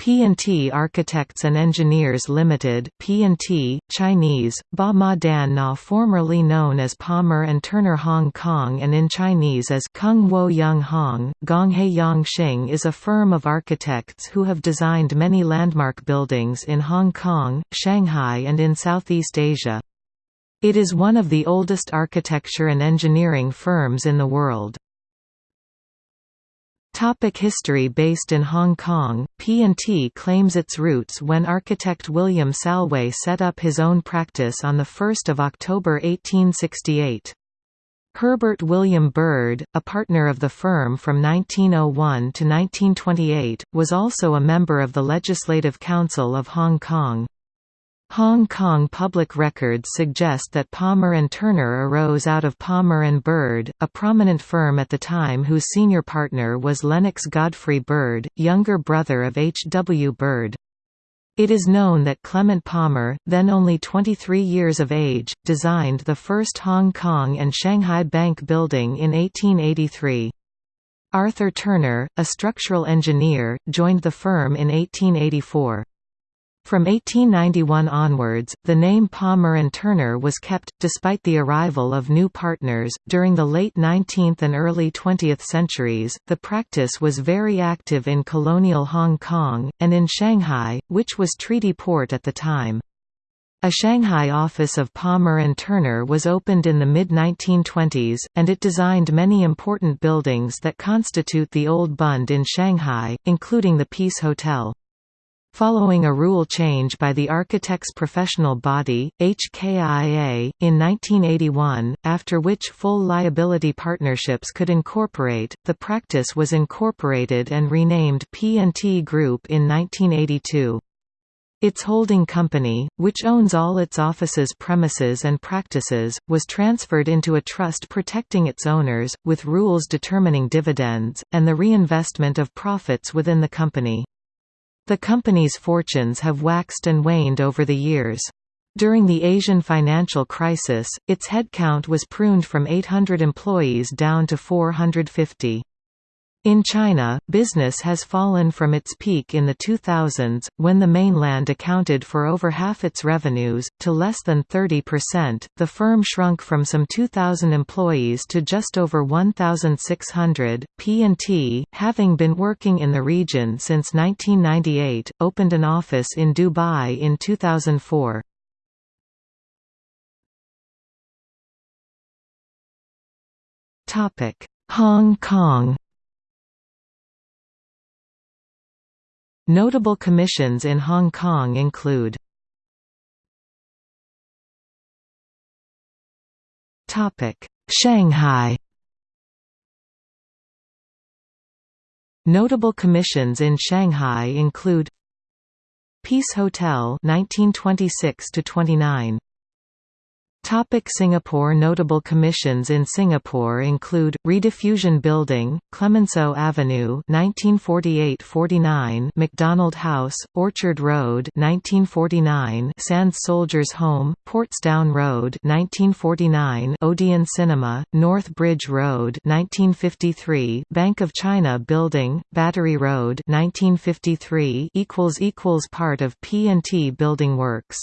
P&T Architects and Engineers Limited P&T, Chinese, Ba Ma Dan Na formerly known as Palmer and Turner Hong Kong and in Chinese as Kung Wo Yung Hong, Gonghe Yang Xing is a firm of architects who have designed many landmark buildings in Hong Kong, Shanghai and in Southeast Asia. It is one of the oldest architecture and engineering firms in the world. Topic history Based in Hong Kong, P&T claims its roots when architect William Salway set up his own practice on 1 October 1868. Herbert William Bird, a partner of the firm from 1901 to 1928, was also a member of the Legislative Council of Hong Kong. Hong Kong public records suggest that Palmer and Turner arose out of Palmer and Bird, a prominent firm at the time whose senior partner was Lennox Godfrey Bird, younger brother of H. W. Bird. It is known that Clement Palmer, then only 23 years of age, designed the first Hong Kong and Shanghai Bank building in 1883. Arthur Turner, a structural engineer, joined the firm in 1884. From 1891 onwards, the name Palmer and Turner was kept, despite the arrival of new partners. During the late 19th and early 20th centuries, the practice was very active in colonial Hong Kong, and in Shanghai, which was treaty port at the time. A Shanghai office of Palmer and Turner was opened in the mid-1920s, and it designed many important buildings that constitute the Old Bund in Shanghai, including the Peace Hotel. Following a rule change by the architect's professional body, HKIA, in 1981, after which full liability partnerships could incorporate, the practice was incorporated and renamed P&T Group in 1982. Its holding company, which owns all its offices premises and practices, was transferred into a trust protecting its owners, with rules determining dividends, and the reinvestment of profits within the company. The company's fortunes have waxed and waned over the years. During the Asian financial crisis, its headcount was pruned from 800 employees down to 450. In China, business has fallen from its peak in the 2000s, when the mainland accounted for over half its revenues, to less than 30%. The firm shrunk from some 2,000 employees to just over 1,600. P&T, having been working in the region since 1998, opened an office in Dubai in 2004. Topic: Hong Kong Notable commissions in Hong Kong include Shanghai Notable commissions in Shanghai include Peace Hotel 1926 to 29 Topic Singapore Notable commissions in Singapore include, Rediffusion Building, Clemenceau Avenue 1948–49 McDonald House, Orchard Road 1949 Sandes Soldiers Home, Portsdown Road 1949 Odeon Cinema, North Bridge Road 1953 Bank of China Building, Battery Road 1953 Part of P&T Building Works